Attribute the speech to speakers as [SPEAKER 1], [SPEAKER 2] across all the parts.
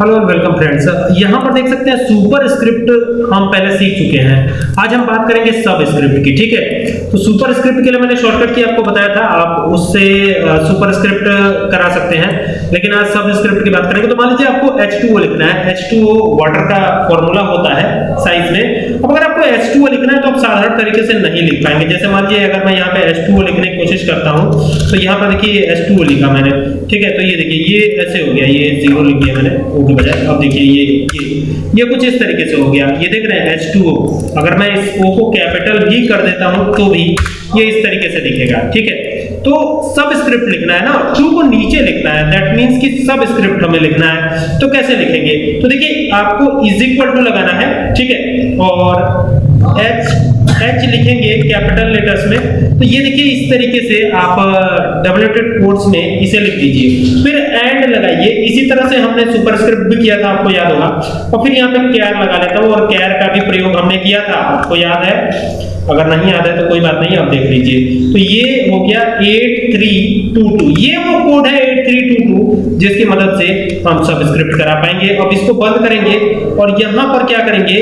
[SPEAKER 1] Hello and welcome friends. यहाँ पर देख सकते हैं सुपर स्क्रिप्ट हम पहले सीख चुके हैं। आज हम बात करेंगे सब स्क्रिप्ट की, ठीक है? तो सुपर स्क्रिप्ट के लिए मैंने शॉर्टकट की आपको बताया था, आप उससे सुपर स्क्रिप्ट करा सकते हैं। लेकिन आज सब स्क्रिप्ट की बात करेंगे तो मान लीजिए आपको H2O लिखना है। H2O वाटर का फार्मूला होता है साइज़ में। अब अगर आपको H2O लिखना है तो आप साधारण तरीके से नहीं लिख पाएँगे। जैसे मान लीजिए अगर मैं यहाँ पे H2O लिखने की कोशिश करता हूँ तो यहाँ पर देखिए H2O लिखा मैंने, ठीक है? तो ये देखिए, ये ऐसे हो गया, ये ज़ीरो लिख दिया मैंने ओ के बजाय। अब देखिए ये ये ये कुछ इस तरीके से हो गया। ये देख रहे हैं H2O अगर मैं इस O को कैपिटल भी कर देता हूँ तो भी ये इस तरीके से दिखेगा, ठीक है? तो सब स्क्रिप्ट लिखना है ना टू को नीचे लिखना है। दैट मींस कि सब स्क्रिप्ट हमें लिखना है। तो कैसे लिखेंगे? तो देखिए, आपको इज़ इक्वल टू लगाना है, ठीक है? और एच एच लिखेंगे कैपिटल लेटर्स में तो ये देखिए इस तरीके से आप डबलेटेड कोट्स में इसे लिख दीजिए। फिर एंड लगाइए। इसी तरह से हमने सुपरस्क्रिप्ट भी किया था, आपको याद होगा। और फिर यहाँ पे कैर लगा लेता हूँ और कैर का भी प्रयोग हमने किया था। आपको याद है? अगर नहीं याद है तो कोई बात नहीं, आप देख लीजिए। तो ये हो गया 8322 ये वो कोड है 8322 जिसकी मदद से हम सब स्क्रिप्ट करा पाएँगे। अब इसको बंद करेंगे और यहाँ पर क्या करेंगे?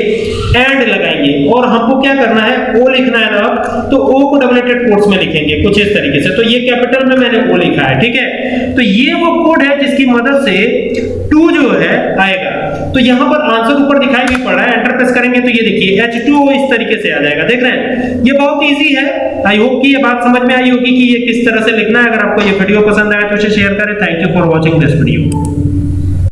[SPEAKER 1] एंड लगाएँगे। और हमको क्या करना है? ओ लिखना है ना तो ओ को डबलेटेड कोट्स में लिखेंगे, कुछ इस तरीके से। तो ये कैपिटल में मैंने ओ लिखा है, ठीक है? तो ये वो कोड है जिसकी मदद से टू जो है आएगा। तो यहाँ पर आंसर ऊपर दिखाई भी पड़ रहा है एंटर प्रेस करेंगे तो ये देखिए H2O इस तरीके से आ जाएगा, देख रहे हैं? ये बहुत इजी है। आई होप कि ये बात समझ में आई होगी कि ये किस तरह से लिखना है। अगर आपको ये वीडियो पसंद आया तो इसे शेयर करें। Thank you for watching this video